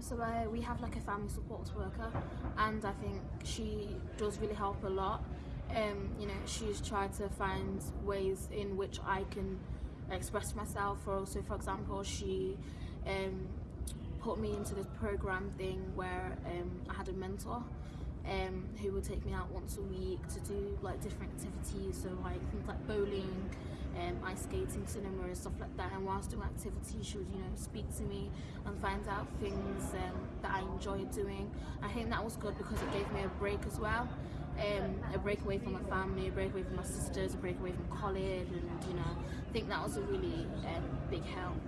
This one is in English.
so I, we have like a family support worker, and I think she does really help a lot. Um, you know, she's tried to find ways in which I can express myself. Or also, for example, she um, put me into this program thing where um, I had a mentor. Um, who would take me out once a week to do like different activities, so like things like bowling, skating, cinema, and stuff like that. And whilst doing activities, she would, you know, speak to me and find out things um, that I enjoyed doing. I think that was good because it gave me a break as well. Um, a break away from my family, a break away from my sisters, a break away from college, and you know, I think that was a really um, big help.